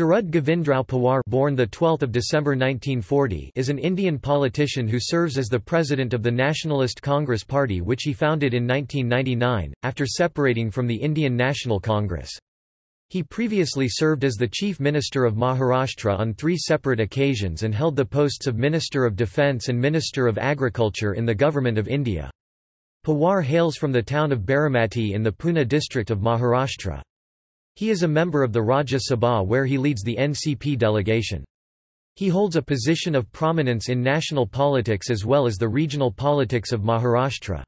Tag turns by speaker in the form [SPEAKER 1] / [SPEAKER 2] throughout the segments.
[SPEAKER 1] Sharad Govindrao Pawar born the 12th of December 1940 is an Indian politician who serves as the president of the Nationalist Congress Party which he founded in 1999 after separating from the Indian National Congress. He previously served as the Chief Minister of Maharashtra on three separate occasions and held the posts of Minister of Defence and Minister of Agriculture in the Government of India. Pawar hails from the town of Baramati in the Pune district of Maharashtra. He is a member of the Rajya Sabha where he leads the NCP delegation. He holds a position of prominence in national politics as well as the regional politics of Maharashtra.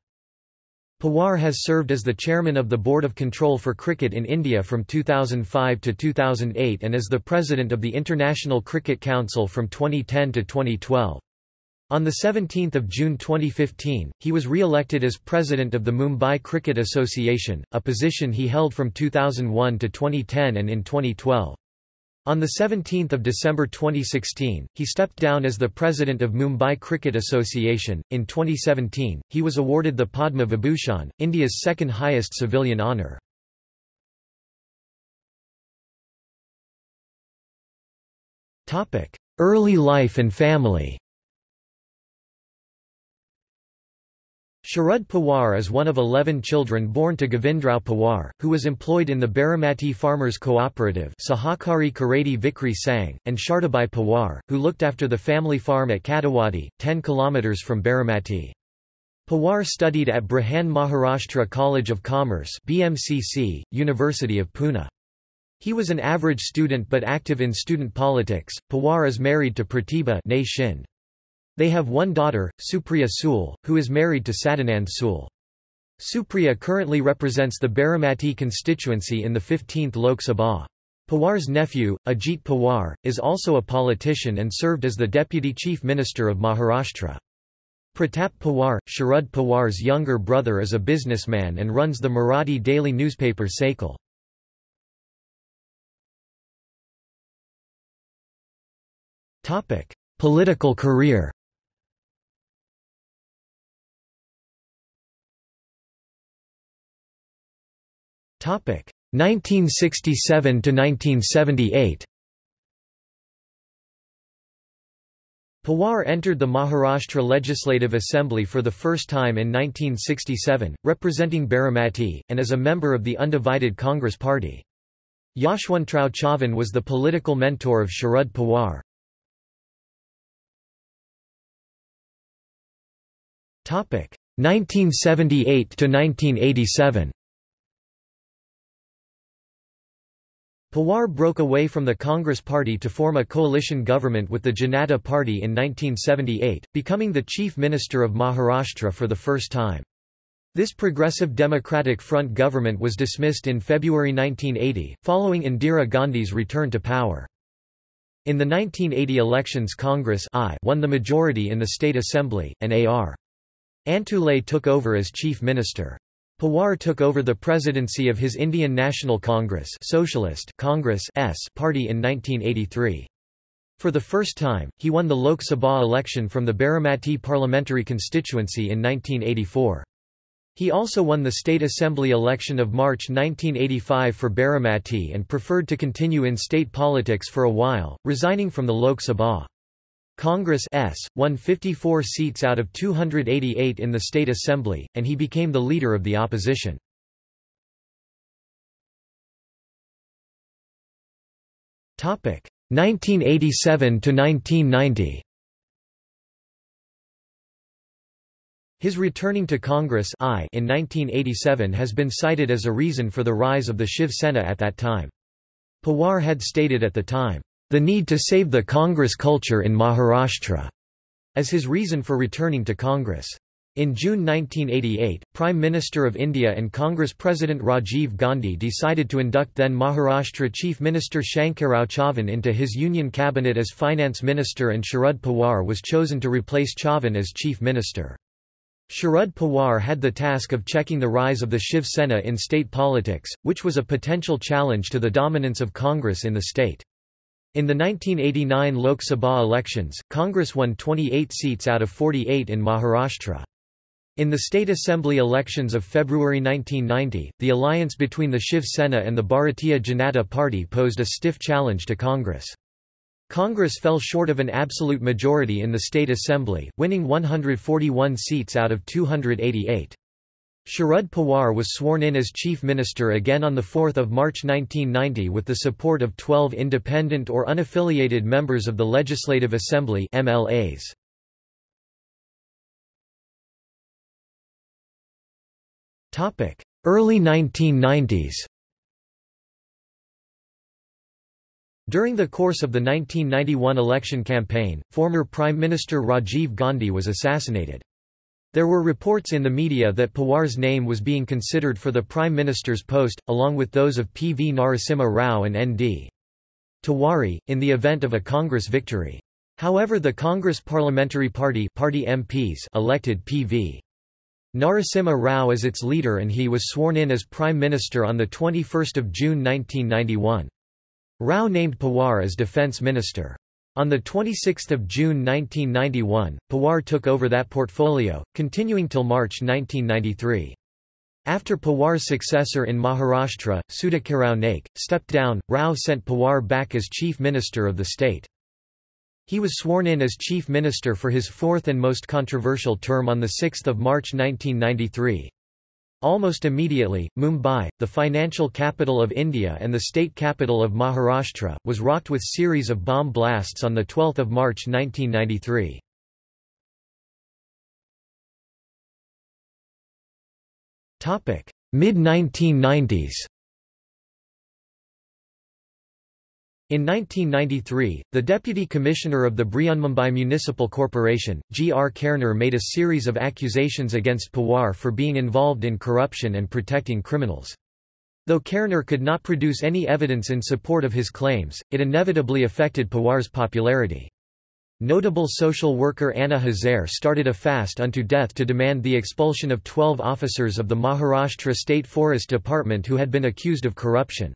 [SPEAKER 1] Pawar has served as the chairman of the Board of Control for Cricket in India from 2005 to 2008 and as the president of the International Cricket Council from 2010 to 2012. On 17 June 2015, he was re-elected as president of the Mumbai Cricket Association, a position he held from 2001 to 2010 and in 2012. On 17 December 2016, he stepped down as the president of Mumbai Cricket Association. In 2017, he was awarded the Padma Vibhushan, India's second highest civilian honour. Early life and family Sharad Pawar is one of eleven children born to Govindrao Pawar, who was employed in the Baramati Farmers Cooperative Sahakari Kharedi Vikri Sangh, and Shardabai Pawar, who looked after the family farm at Katewadi, 10 km from Baramati. Pawar studied at Brihan Maharashtra College of Commerce BMCC, University of Pune. He was an average student but active in student politics. Pawar is married to Pratibha Shind. They have one daughter, Supriya Sule, who is married to Sadanand Sule. Supriya currently represents the Baramati constituency in the 15th Lok Sabha. Pawar's nephew, Ajit Pawar, is also a politician and served as the Deputy Chief Minister of Maharashtra. Pratap Pawar, Sharad Pawar's younger brother is a businessman and runs the Marathi daily newspaper Sakal. Political career 1967 to 1978. Pawar entered the Maharashtra Legislative Assembly for the first time in 1967, representing Baramati, and as a member of the undivided Congress Party. Yashwantrao Chavan was the political mentor of Sharad Pawar. Topic 1978 to 1987. Pawar broke away from the Congress Party to form a coalition government with the Janata Party in 1978, becoming the Chief Minister of Maharashtra for the first time. This Progressive Democratic Front government was dismissed in February 1980, following Indira Gandhi's return to power. In the 1980 elections Congress I won the majority in the State Assembly, and A.R. Antulay took over as Chief Minister. Pawar took over the presidency of his Indian National Congress Socialist Congress S party in 1983. For the first time, he won the Lok Sabha election from the Baramati parliamentary constituency in 1984. He also won the State Assembly election of March 1985 for Baramati and preferred to continue in state politics for a while, resigning from the Lok Sabha. Congress S, won 54 seats out of 288 in the state assembly, and he became the leader of the opposition. Topic 1987 to 1990. His returning to Congress I in 1987 has been cited as a reason for the rise of the Shiv Sena at that time. Pawar had stated at the time, the need to save the Congress culture in Maharashtra, as his reason for returning to Congress. In June 1988, Prime Minister of India and Congress President Rajiv Gandhi decided to induct then Maharashtra Chief Minister Shankarrao Chavan into his union cabinet as finance minister and Sharad Pawar was chosen to replace Chavan as chief minister. Sharad Pawar had the task of checking the rise of the Shiv Sena in state politics, which was a potential challenge to the dominance of Congress in the state. In the 1989 Lok Sabha elections, Congress won 28 seats out of 48 in Maharashtra. In the state assembly elections of February 1990, the alliance between the Shiv Sena and the Bharatiya Janata Party posed a stiff challenge to Congress. Congress fell short of an absolute majority in the state assembly, winning 141 seats out of 288. Sharad Pawar was sworn in as chief minister again on 4 March 1990 with the support of 12 independent or unaffiliated members of the Legislative Assembly MLAs. Early 1990s During the course of the 1991 election campaign, former Prime Minister Rajiv Gandhi was assassinated. There were reports in the media that Pawar's name was being considered for the Prime Minister's post, along with those of P. V. Narasimha Rao and N. D. Tiwari, in the event of a Congress victory. However the Congress Parliamentary Party, Party MPs elected P. V. Narasimha Rao as its leader and he was sworn in as Prime Minister on 21 June 1991. Rao named Pawar as Defence Minister. On 26 June 1991, Pawar took over that portfolio, continuing till March 1993. After Pawar's successor in Maharashtra, Sudhakarrao Naik, stepped down, Rao sent Pawar back as Chief Minister of the state. He was sworn in as Chief Minister for his fourth and most controversial term on 6 March 1993. Almost immediately, Mumbai, the financial capital of India and the state capital of Maharashtra, was rocked with series of bomb blasts on 12 March 1993. Mid-1990s In 1993, the Deputy Commissioner of the Brihanmumbai Municipal Corporation, G. R. Khairnar made a series of accusations against Pawar for being involved in corruption and protecting criminals. Though Khairnar could not produce any evidence in support of his claims, it inevitably affected Pawar's popularity. Notable social worker Anna Hazare started a fast unto death to demand the expulsion of 12 officers of the Maharashtra State Forest Department who had been accused of corruption.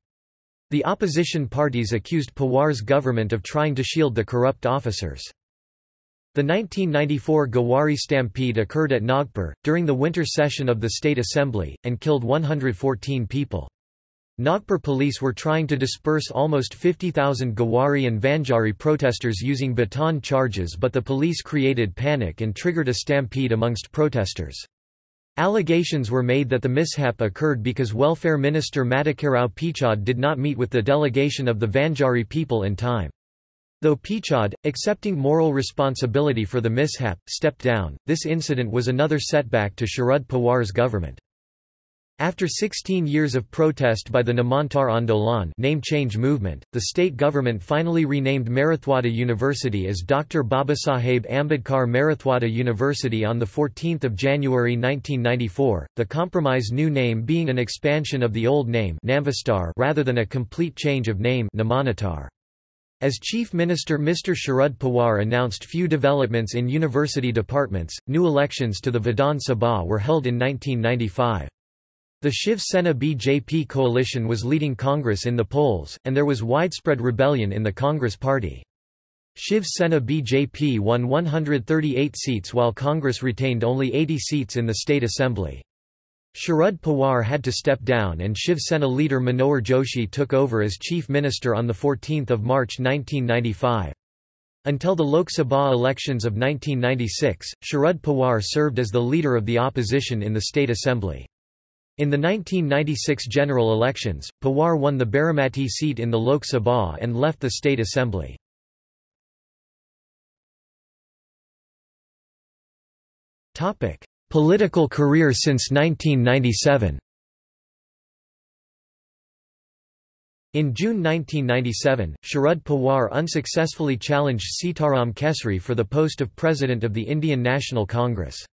[SPEAKER 1] The opposition parties accused Pawar's government of trying to shield the corrupt officers. The 1994 Gowari stampede occurred at Nagpur, during the winter session of the State Assembly, and killed 114 people. Nagpur police were trying to disperse almost 50,000 Gowari and Vanjari protesters using baton charges but the police created panic and triggered a stampede amongst protesters. Allegations were made that the mishap occurred because Welfare Minister Madhukarrao Pichad did not meet with the delegation of the Vanjari people in time. Though Pichad, accepting moral responsibility for the mishap, stepped down, this incident was another setback to Sharad Pawar's government. After 16 years of protest by the Namantar Andolan name change movement, the state government finally renamed Marathwada University as Dr. Babasaheb Ambedkar Marathwada University on 14 January 1994, the compromise new name being an expansion of the old name rather than a complete change of name as Chief Minister Mr. Sharad Pawar announced few developments in university departments, new elections to the Vidhan Sabha were held in 1995. The Shiv Sena BJP coalition was leading Congress in the polls, and there was widespread rebellion in the Congress party. Shiv Sena BJP won 138 seats while Congress retained only 80 seats in the state assembly. Sharad Pawar had to step down and Shiv Sena leader Manohar Joshi took over as chief minister on 14 March 1995. Until the Lok Sabha elections of 1996, Sharad Pawar served as the leader of the opposition in the state assembly. In the 1996 general elections, Pawar won the Baramati seat in the Lok Sabha and left the state assembly. Topic: Political career since 1997 In June 1997, Sharad Pawar unsuccessfully challenged Sitaram Kesri for the post of President of the Indian National Congress.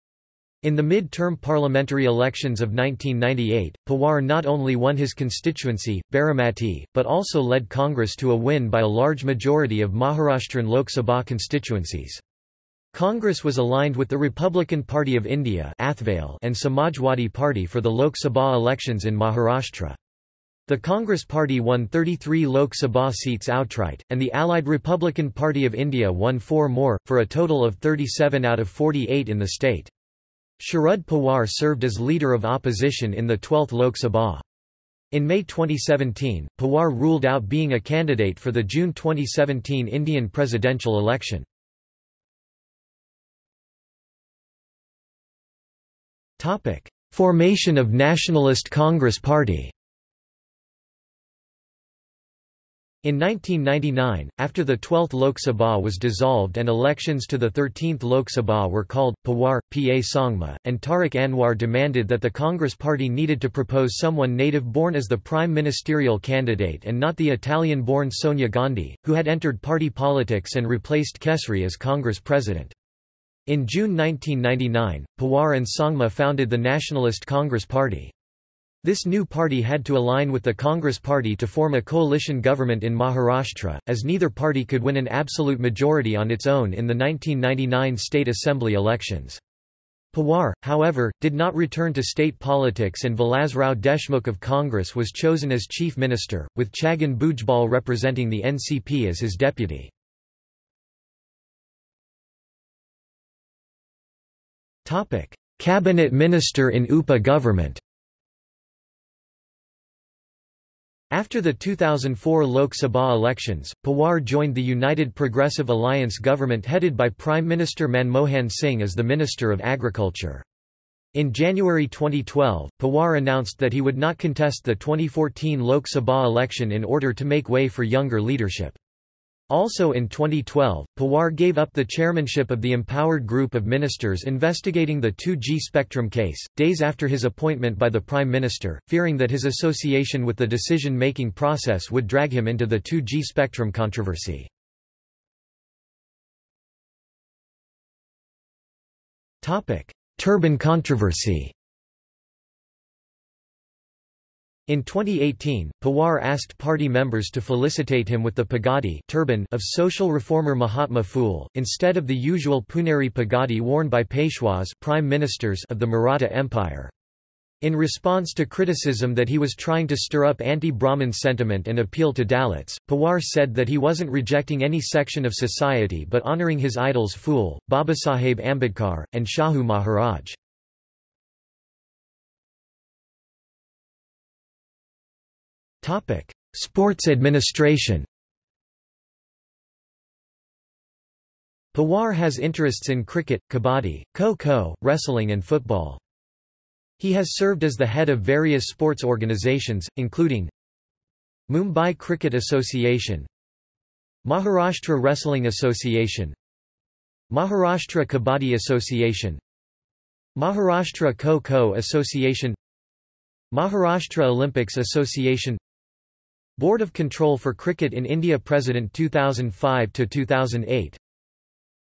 [SPEAKER 1] In the mid-term parliamentary elections of 1998, Pawar not only won his constituency, Baramati, but also led Congress to a win by a large majority of Maharashtran Lok Sabha constituencies. Congress was aligned with the Republican Party of India and Samajwadi Party for the Lok Sabha elections in Maharashtra. The Congress Party won 33 Lok Sabha seats outright, and the allied Republican Party of India won four more, for a total of 37 out of 48 in the state. Sharad Pawar served as leader of opposition in the 12th Lok Sabha. In May 2017, Pawar ruled out being a candidate for the June 2017 Indian presidential election. Formation of Nationalist Congress Party In 1999, after the 12th Lok Sabha was dissolved and elections to the 13th Lok Sabha were called, Pawar, P. A. Sangma, and Tariq Anwar demanded that the Congress Party needed to propose someone native-born as the prime ministerial candidate and not the Italian-born Sonia Gandhi, who had entered party politics and replaced Kesri as Congress president. In June 1999, Pawar and Sangma founded the Nationalist Congress Party. This new party had to align with the Congress Party to form a coalition government in Maharashtra, as neither party could win an absolute majority on its own in the 1999 state assembly elections. Pawar, however, did not return to state politics and Vilasrao Deshmukh of Congress was chosen as chief minister, with Chhagan Bhujbal representing the NCP as his deputy. Cabinet minister in UPA government After the 2004 Lok Sabha elections, Pawar joined the United Progressive Alliance government headed by Prime Minister Manmohan Singh as the Minister of Agriculture. In January 2012, Pawar announced that he would not contest the 2014 Lok Sabha election in order to make way for younger leadership. Also in 2012, Pawar gave up the chairmanship of the empowered group of ministers investigating the 2G spectrum case, days after his appointment by the Prime Minister, fearing that his association with the decision-making process would drag him into the 2G spectrum controversy. Turban controversy In 2018, Pawar asked party members to felicitate him with the pagadi turban of social reformer Mahatma Phule, instead of the usual Puneri pagadi worn by Peshwas prime ministers of the Maratha Empire. In response to criticism that he was trying to stir up anti-Brahmin sentiment and appeal to Dalits, Pawar said that he wasn't rejecting any section of society but honouring his idols Phule, Babasaheb Ambedkar, and Shahu Maharaj. Sports administration. Pawar has interests in cricket, kabaddi, kho-kho, wrestling and football. He has served as the head of various sports organizations, including Mumbai Cricket Association Maharashtra Wrestling Association Maharashtra Kabaddi Association Maharashtra Kho-Kho Association Maharashtra Olympics Association Board of Control for Cricket in India President 2005 to 2008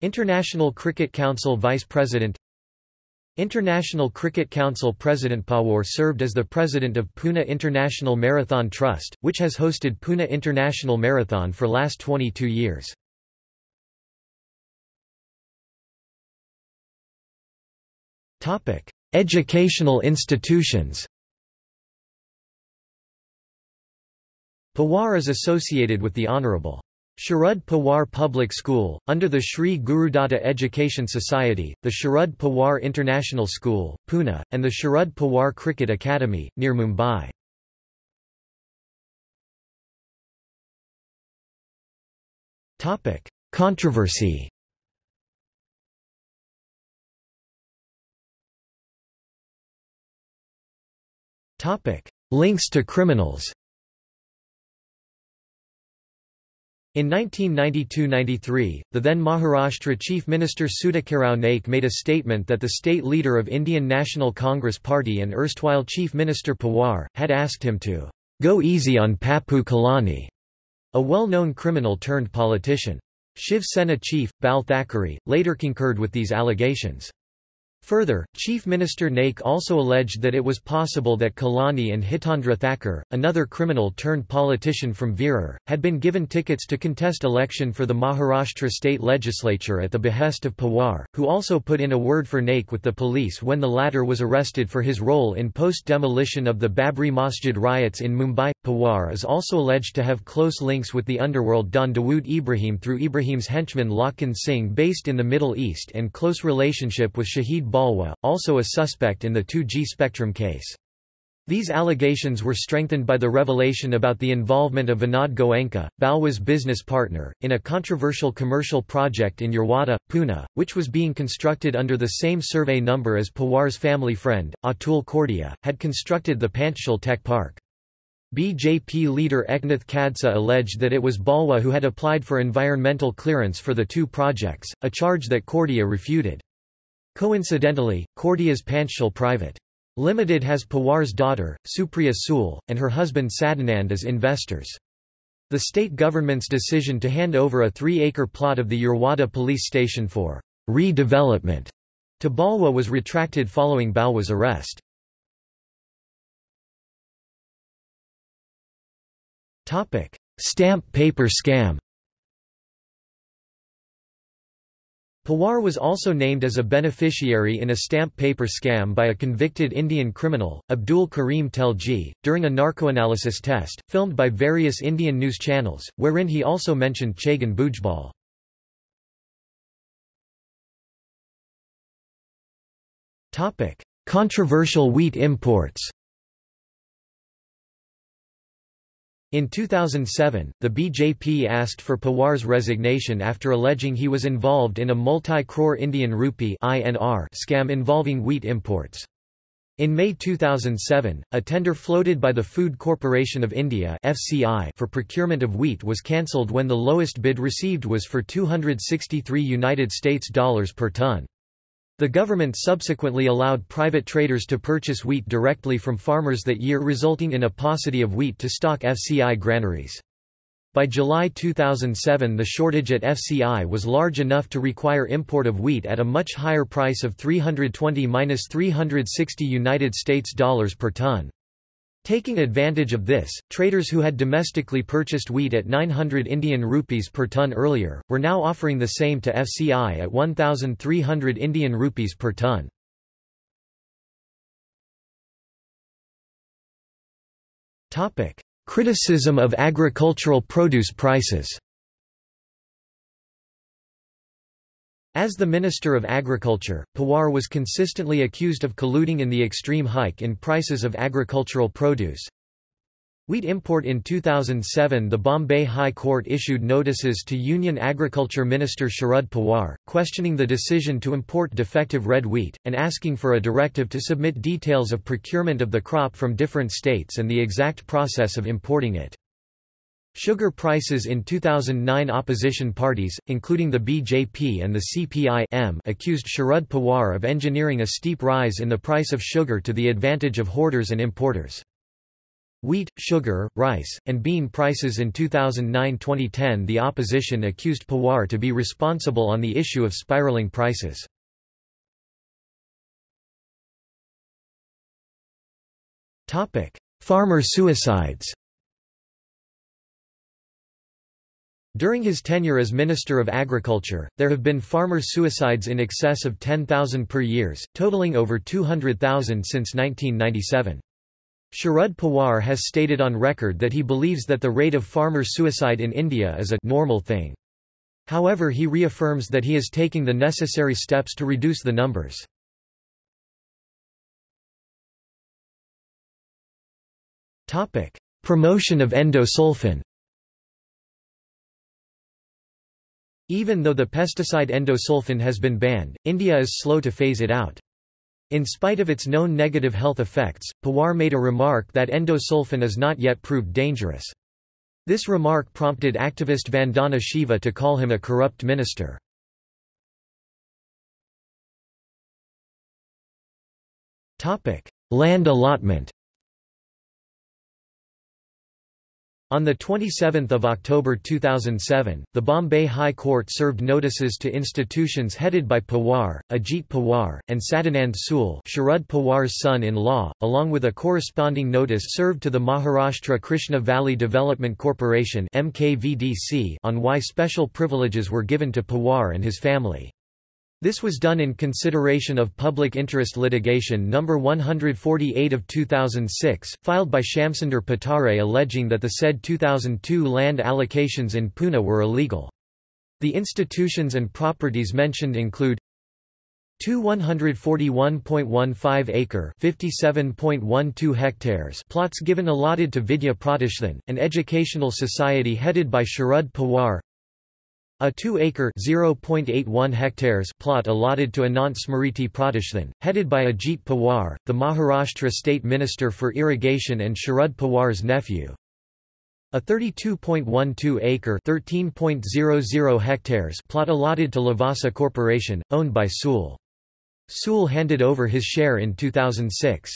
[SPEAKER 1] International Cricket Council Vice President. International Cricket Council President Pawar served as the president of Pune International Marathon Trust, which has hosted Pune International Marathon for last 22 years. Educational institutions Pawar is associated with the Honorable Sharad Pawar Public School, under the Sri Gurudatta Education Society, the Sharad Pawar International School, Pune, and the Sharad Pawar Cricket Academy, near Mumbai. Controversy Links to criminals In 1992–93, the then Maharashtra Chief Minister Sudhakarrao Naik made a statement that the state leader of Indian National Congress Party and erstwhile Chief Minister Pawar, had asked him to "...go easy on Pappu Kalani", a well-known criminal turned politician. Shiv Sena chief, Bal Thackeray, later concurred with these allegations. Further, Chief Minister Naik also alleged that it was possible that Kalani and Hitendra Thakur, another criminal-turned-politician from Virar, had been given tickets to contest election for the Maharashtra state legislature at the behest of Pawar, who also put in a word for Naik with the police when the latter was arrested for his role in post-demolition of the Babri Masjid riots in Mumbai. Pawar is also alleged to have close links with the underworld Don Dawood Ibrahim through Ibrahim's henchman Lakhan Singh based in the Middle East and close relationship with Shahid Balwa, also a suspect in the 2G Spectrum case. These allegations were strengthened by the revelation about the involvement of Vinod Goenka, Balwa's business partner, in a controversial commercial project in Yerwada, Pune, which was being constructed under the same survey number as Pawar's family friend, Atul Chordia, had constructed the Panchsheel Tech Park. BJP leader Eknath Khadse alleged that it was Balwa who had applied for environmental clearance for the two projects, a charge that Chordia refuted. Coincidentally, Chordia's Panchsheel Private Limited has Pawar's daughter, Supriya Sule, and her husband Sadanand as investors. The state government's decision to hand over a three-acre plot of the Yerwada police station for redevelopment to Balwa was retracted following Balwa's arrest. Stamp paper scam Pawar was also named as a beneficiary in a stamp paper scam by a convicted Indian criminal, Abdul Karim Telgi, during a narcoanalysis test, filmed by various Indian news channels, wherein he also mentioned Chhagan Bhujbal. Controversial wheat imports In 2007, the BJP asked for Pawar's resignation after alleging he was involved in a multi-crore Indian rupee INR scam involving wheat imports. In May 2007, a tender floated by the Food Corporation of India (FCI) for procurement of wheat was cancelled when the lowest bid received was for 263 United States dollars per ton. The government subsequently allowed private traders to purchase wheat directly from farmers that year resulting in a paucity of wheat to stock FCI granaries. By July 2007 the shortage at FCI was large enough to require import of wheat at a much higher price of 320–360 United States dollars per ton. Taking advantage of this, traders who had domestically purchased wheat at 900 Indian rupees per ton earlier, were now offering the same to FCI at 1,300 Indian rupees per ton. Criticism of agricultural produce prices As the Minister of Agriculture, Pawar was consistently accused of colluding in the extreme hike in prices of agricultural produce. Wheat import In 2007 the Bombay High Court issued notices to Union Agriculture Minister Sharad Pawar, questioning the decision to import defective red wheat, and asking for a directive to submit details of procurement of the crop from different states and the exact process of importing it. Sugar prices in 2009 opposition parties, including the BJP and the CPI accused Sharad Pawar of engineering a steep rise in the price of sugar to the advantage of hoarders and importers. Wheat, sugar, rice, and bean prices in 2009-2010 The opposition accused Pawar to be responsible on the issue of spiraling prices. Farmer suicides During his tenure as Minister of Agriculture, there have been farmer suicides in excess of 10,000 per years, totaling over 200,000 since 1997. Sharad Pawar has stated on record that he believes that the rate of farmer suicide in India is a normal thing. However he reaffirms that he is taking the necessary steps to reduce the numbers. Promotion of endosulfan Even though the pesticide endosulfan has been banned, India is slow to phase it out. In spite of its known negative health effects, Pawar made a remark that endosulfan is not yet proved dangerous. This remark prompted activist Vandana Shiva to call him a corrupt minister. Land allotment On 27 October 2007, the Bombay High Court served notices to institutions headed by Pawar, Ajit Pawar, and Sadanand Sule Sharad Pawar's son-in-law, along with a corresponding notice served to the Maharashtra Krishna Valley Development Corporation on why special privileges were given to Pawar and his family. This was done in consideration of public interest litigation No. 148 of 2006, filed by Shamsunder Patare alleging that the said 2002 land allocations in Pune were illegal. The institutions and properties mentioned include Two 141.15-acre (57.12 hectares) plots given allotted to Vidya Pratishthan, an educational society headed by Sharad Pawar. A 2-acre (0.81 hectares) plot allotted to Anant Smriti Pratishthan, headed by Ajit Pawar, the Maharashtra State Minister for Irrigation and Sharad Pawar's nephew. A 32.12-acre (13.00 hectares) plot allotted to Lavasa Corporation, owned by Sule. Sule handed over his share in 2006.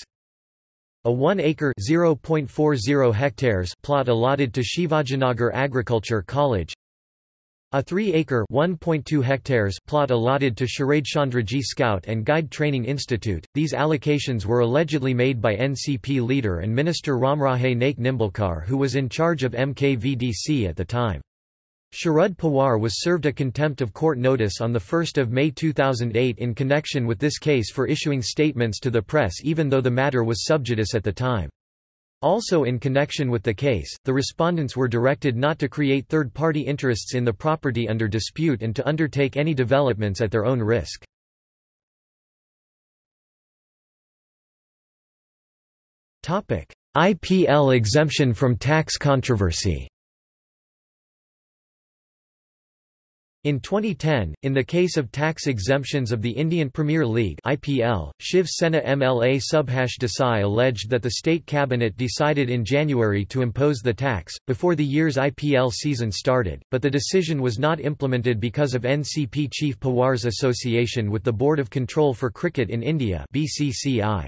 [SPEAKER 1] A 1-acre (0.40 hectares) plot allotted to Shivajinagar Agriculture College. A 3-acre (1.2 hectares) plot allotted to Sharadchandraji Scout and Guide Training Institute. These allocations were allegedly made by NCP leader and minister Ramraje Naik Nimbalkar who was in charge of MKVDC at the time. Sharad Pawar was served a contempt of court notice on 1 May 2008 in connection with this case for issuing statements to the press even though the matter was sub judice at the time. Also in connection with the case, the respondents were directed not to create third-party interests in the property under dispute and to undertake any developments at their own risk. IPL exemption from tax controversy In 2010, in the case of tax exemptions of the Indian Premier League IPL, Shiv Sena MLA Subhash Desai alleged that the state cabinet decided in January to impose the tax, before the year's IPL season started, but the decision was not implemented because of NCP chief Pawar's association with the Board of Control for Cricket in India BCCI.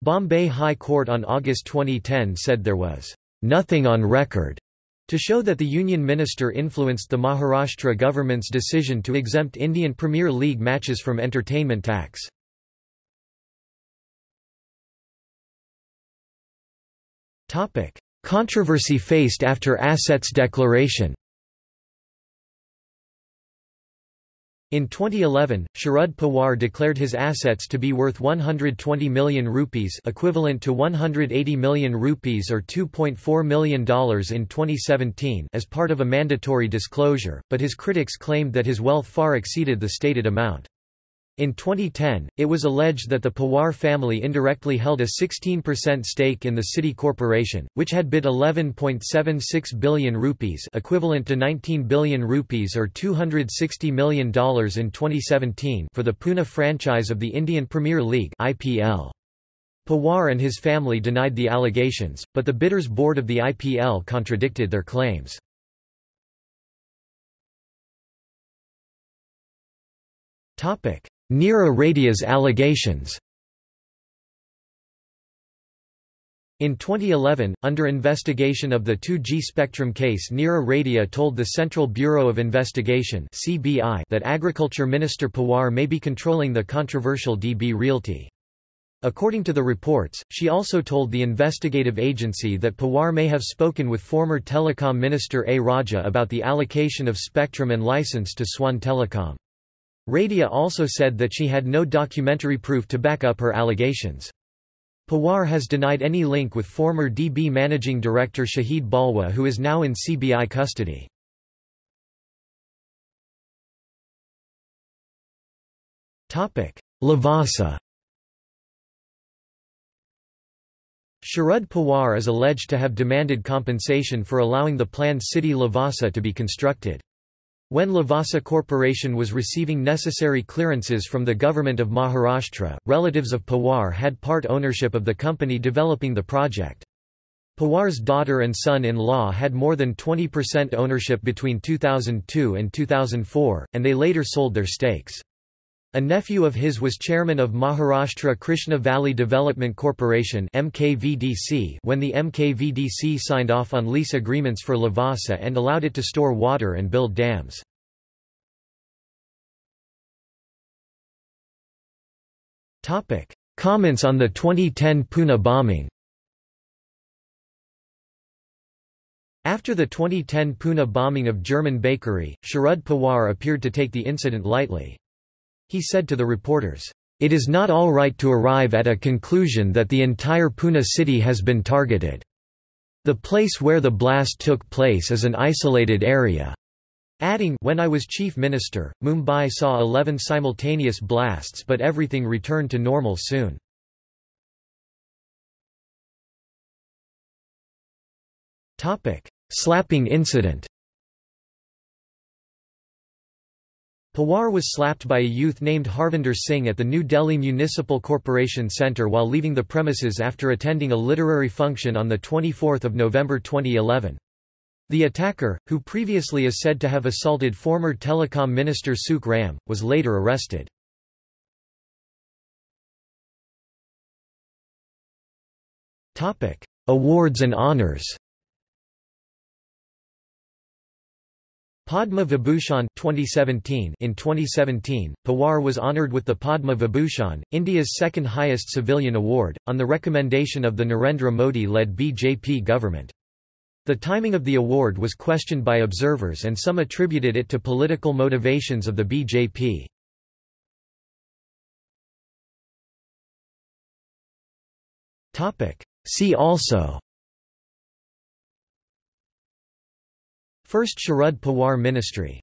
[SPEAKER 1] Bombay High Court on August 2010 said there was nothing on record to show that the union minister influenced the Maharashtra government's decision to exempt Indian Premier League matches from entertainment tax. Controversy faced after assets declaration In 2011, Sharad Pawar declared his assets to be worth 120 million rupees equivalent to 180 million rupees or $2.4 million in 2017 as part of a mandatory disclosure, but his critics claimed that his wealth far exceeded the stated amount. In 2010, it was alleged that the Pawar family indirectly held a 16% stake in the city corporation, which had bid 11.76 billion rupees equivalent to 19 billion rupees or $260 million in 2017 for the Pune franchise of the Indian Premier League IPL. Pawar and his family denied the allegations, but the bidders board of the IPL contradicted their claims. Topic: Neera Radia's allegations In 2011, under investigation of the 2G spectrum case Neera Radia told the Central Bureau of Investigation that Agriculture Minister Pawar may be controlling the controversial DB Realty. According to the reports, she also told the investigative agency that Pawar may have spoken with former Telecom Minister A. Raja about the allocation of spectrum and license to Swan Telecom. Radia also said that she had no documentary proof to back up her allegations. Pawar has denied any link with former DB managing director Shahid Balwa who is now in CBI custody. Lavasa Sharad Pawar is alleged to have demanded compensation for allowing the planned city Lavasa to be constructed. When Lavasa Corporation was receiving necessary clearances from the government of Maharashtra, relatives of Pawar had part ownership of the company developing the project. Pawar's daughter and son-in-law had more than 20% ownership between 2002 and 2004, and they later sold their stakes. A nephew of his was chairman of Maharashtra Krishna Valley Development Corporation when the MKVDC signed off on lease agreements for Lavasa and allowed it to store water and build dams. Comments on the 2010 Pune bombing After the 2010 Pune bombing of German bakery, Sharad Pawar appeared to take the incident lightly. He said to the reporters, "...it is not all right to arrive at a conclusion that the entire Pune city has been targeted. The place where the blast took place is an isolated area. Adding, When I was chief minister, Mumbai saw 11 simultaneous blasts but everything returned to normal soon. Slapping incident Pawar was slapped by a youth named Harvinder Singh at the New Delhi Municipal Corporation Centre while leaving the premises after attending a literary function on 24 November 2011. The attacker, who previously is said to have assaulted former telecom minister Sukh Ram, was later arrested. Awards and honours Padma Vibhushan 2017 In 2017, Pawar was honoured with the Padma Vibhushan, India's second highest civilian award, on the recommendation of the Narendra Modi-led BJP government. The timing of the award was questioned by observers and some attributed it to political motivations of the BJP. See also First Sharad Pawar Ministry